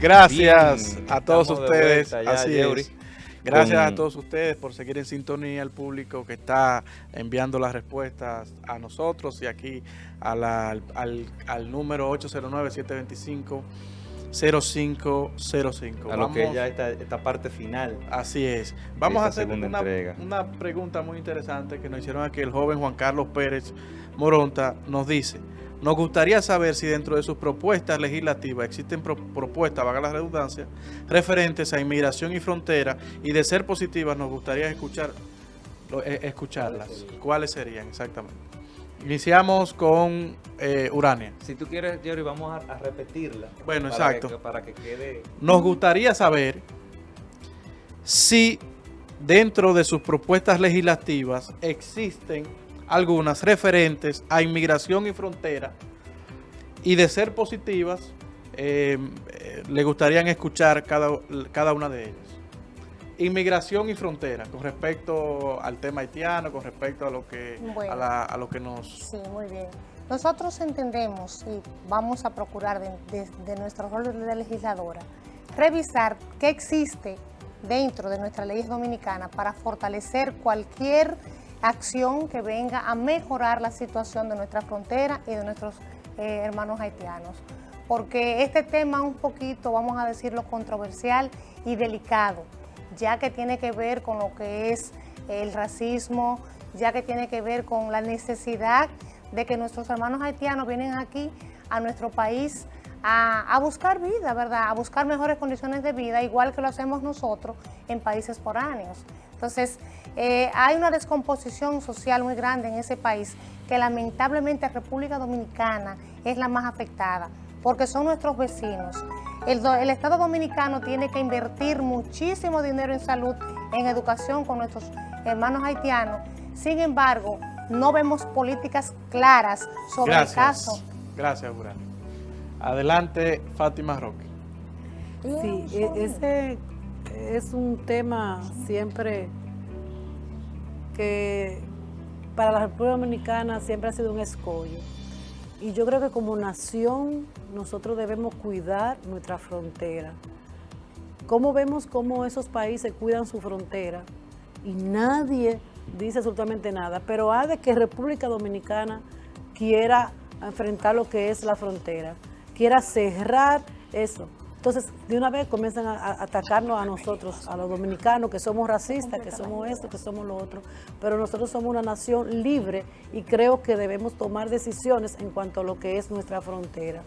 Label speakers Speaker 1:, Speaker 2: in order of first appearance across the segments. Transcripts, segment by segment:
Speaker 1: Gracias a todos ustedes. Así es. Gracias a todos ustedes por seguir en sintonía, al público que está enviando las respuestas a nosotros y aquí al, al, número 809-725. 0505.
Speaker 2: A lo que ya esta, esta parte final.
Speaker 1: Así es. Vamos a hacer una, una, pregunta muy interesante que nos hicieron aquí el joven Juan Carlos Pérez Moronta. Nos dice, nos gustaría saber si dentro de sus propuestas legislativas existen propuestas, vaga la redundancia, referentes a inmigración y frontera y de ser positivas nos gustaría escuchar eh, escucharlas. ¿Cuáles serían exactamente? Iniciamos con eh, Urania.
Speaker 2: Si tú quieres, Jerry, vamos a, repetirla.
Speaker 1: Bueno, exacto.
Speaker 2: para que quede...
Speaker 1: Nos gustaría saber si dentro de sus propuestas legislativas existen algunas referentes a inmigración y frontera y de ser positivas, eh, eh, le gustarían escuchar cada, cada una de ellas. Inmigración y frontera, con respecto al tema haitiano, con respecto a lo que, a, lo que nos...
Speaker 3: Sí, muy bien. Nosotros entendemos y vamos a procurar de, de nuestro rol de legisladora, revisar qué existe dentro de nuestra ley dominicana para fortalecer cualquier acción que venga a mejorar la situación de nuestra frontera y de nuestros eh, hermanos haitianos. Porque este tema un poquito, vamos a decirlo, controversial y delicado, ya que tiene que ver con lo que es el racismo, ya que tiene que ver con la necesidad de que nuestros hermanos haitianos vienen aquí a nuestro país a, buscar vida, ¿verdad? A buscar mejores condiciones de vida, igual que lo hacemos nosotros en países foráneos. Entonces, eh, hay una descomposición social muy grande en ese país que lamentablemente República Dominicana es la más afectada porque son nuestros vecinos. El, el, Estado Dominicano tiene que invertir muchísimo dinero en salud, en educación con nuestros hermanos haitianos. Sin embargo, no vemos políticas claras sobre el caso.
Speaker 1: Gracias, Urano. Adelante, Fátima Roque.
Speaker 4: Sí, e, ese es un tema siempre que para la República Dominicana siempre ha sido un escollo. Y yo creo que como nación nosotros debemos cuidar nuestra frontera. ¿Cómo vemos cómo esos países cuidan su frontera? Y nadie dice absolutamente nada, pero ha de que República Dominicana quiera enfrentar lo que es la frontera, quiera cerrar eso. Entonces, de una vez comienzan a, atacarnos a nosotros, a los dominicanos, que somos racistas, que somos esto, que somos lo otro. Pero nosotros somos una nación libre y creo que debemos tomar decisiones en cuanto a lo que es nuestra frontera.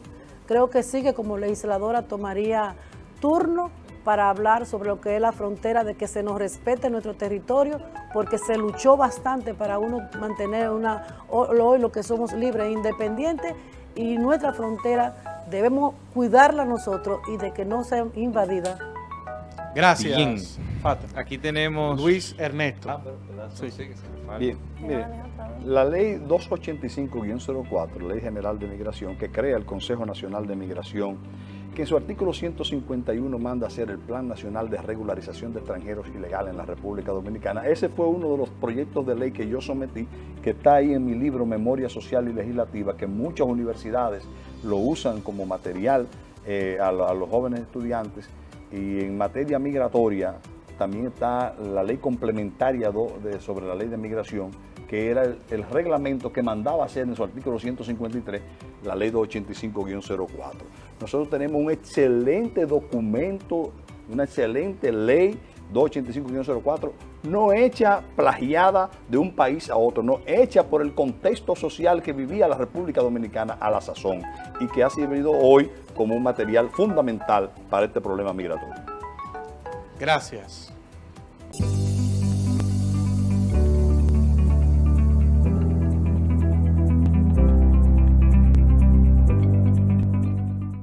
Speaker 4: Creo que sí que como legisladora tomaría turno para hablar sobre lo que es la frontera, de que se nos respete nuestro territorio, porque se luchó bastante para uno mantener una, hoy lo que somos libres e independientes, y nuestra frontera debemos cuidarla nosotros y de que no sea invadida.
Speaker 1: Gracias.
Speaker 2: Bien. Aquí tenemos...
Speaker 1: Luis Ernesto.
Speaker 5: Ah, Bien, mire, la ley 285-04, Ley General de Migración, que crea el Consejo Nacional de Migración, que en su artículo 151 manda hacer el Plan Nacional de Regularización de Extranjeros Ilegales en la República Dominicana. Ese fue uno de los proyectos de ley que yo sometí, que está ahí en mi libro Memoria Social y Legislativa, que muchas universidades lo usan como material eh, a, los jóvenes estudiantes. Y en materia migratoria también está la ley complementaria sobre la ley de migración, que era el, reglamento que mandaba hacer en su artículo 153 la ley 285-04. Nosotros tenemos un excelente documento, una excelente ley 285-04, no hecha plagiada de un país a otro, no hecha por el contexto social que vivía la República Dominicana a la sazón y que ha servido hoy como un material fundamental para este problema migratorio.
Speaker 1: Gracias.